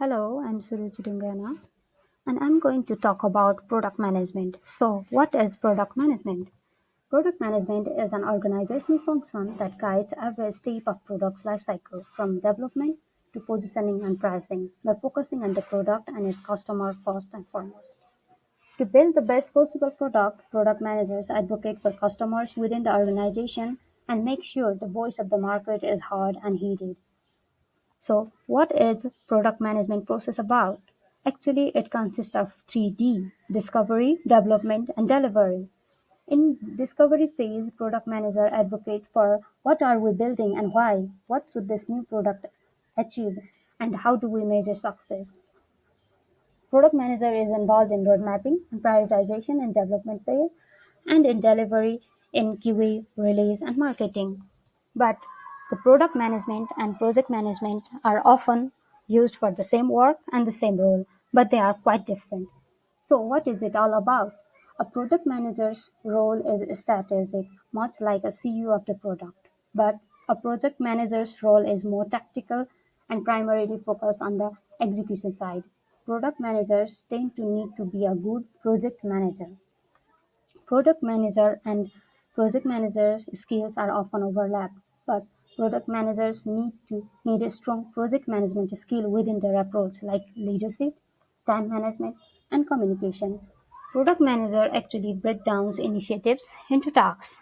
Hello, I'm Suruchi Dungana and I'm going to talk about product management. So, what is product management? Product management is an organizational function that guides every step of product's lifecycle from development to positioning and pricing by focusing on the product and its customer first and foremost. To build the best possible product, product managers advocate for customers within the organization and make sure the voice of the market is heard and heeded. So what is product management process about? Actually, it consists of three D, discovery, development, and delivery. In discovery phase, product manager advocate for what are we building and why, what should this new product achieve, and how do we measure success. Product manager is involved in road mapping and prioritization in development phase and in delivery in QA, release, and marketing. But the product management and project management are often used for the same work and the same role, but they are quite different. So what is it all about? A product manager's role is strategic, much like a CEO of the product, but a project manager's role is more tactical and primarily focused on the execution side. Product managers tend to need to be a good project manager. Product manager and project manager skills are often overlapped, but Product managers need to need a strong project management skill within their approach, like leadership, time management, and communication. Product manager actually break down initiatives into tasks.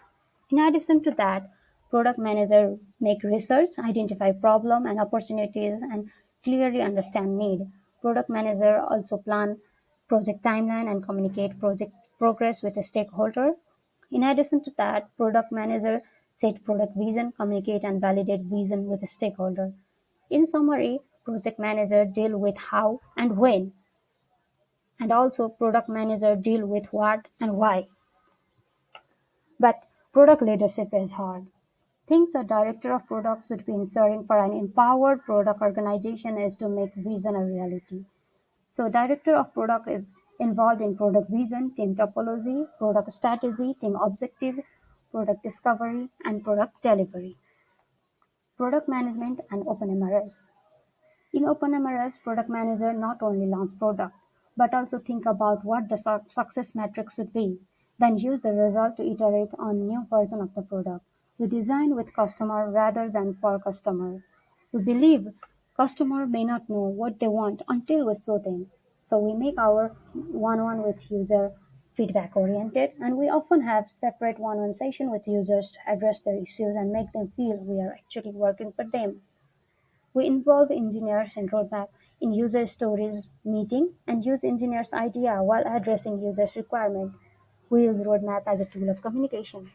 In addition to that, product manager make research, identify problem and opportunities, and clearly understand need. Product manager also plan project timeline and communicate project progress with a stakeholder. In addition to that, product manager set product vision, communicate and validate vision with the stakeholder. In summary, project manager deal with how and when, and also product manager deal with what and why. But product leadership is hard. Things a director of product should be ensuring for an empowered product organization is to make vision a reality. So director of product is involved in product vision, team topology, product strategy, team objective, product discovery, and product delivery. Product management and OpenMRS. In OpenMRS, product manager not only launch product, but also think about what the su success metrics should be, then use the result to iterate on new version of the product. We design with customer rather than for customer. We believe customer may not know what they want until we show them. So we make our one-on-one with user feedback oriented and we often have separate one-on-one session with users to address their issues and make them feel we are actually working for them. We involve engineers in roadmap in user stories meeting and use engineers idea while addressing users requirement. We use roadmap as a tool of communication.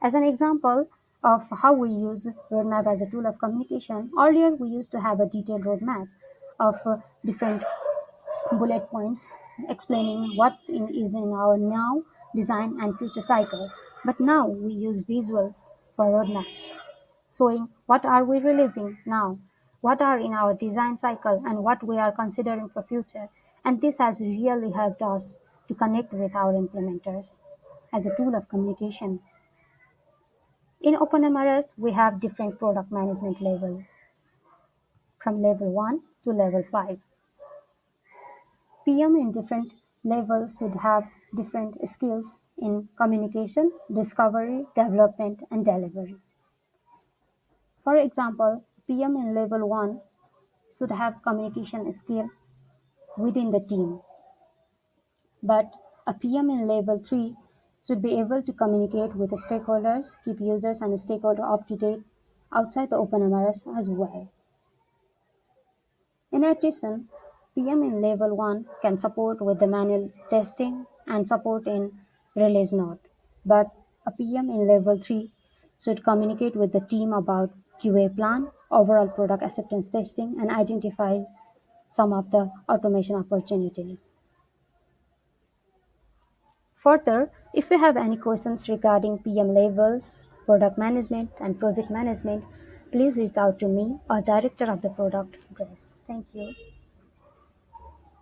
As an example of how we use roadmap as a tool of communication, earlier we used to have a detailed roadmap of different bullet points explaining what in, is in our now, design, and future cycle. But now we use visuals for roadmaps, showing what are we releasing now, what are in our design cycle, and what we are considering for future. And this has really helped us to connect with our implementers as a tool of communication. In OpenMRS, we have different product management level from level 1 to level 5. PM in different levels should have different skills in communication, discovery, development, and delivery. For example, PM in level 1 should have communication skill within the team. But a PM in level 3 should be able to communicate with the stakeholders, keep users and stakeholders up to date outside the open OpenMRS as well. In addition, PM in level 1 can support with the manual testing and support in release note, but a PM in level 3 should communicate with the team about QA plan, overall product acceptance testing, and identify some of the automation opportunities. Further, if you have any questions regarding PM levels, product management, and project management, please reach out to me or director of the product, Grace. Thank you.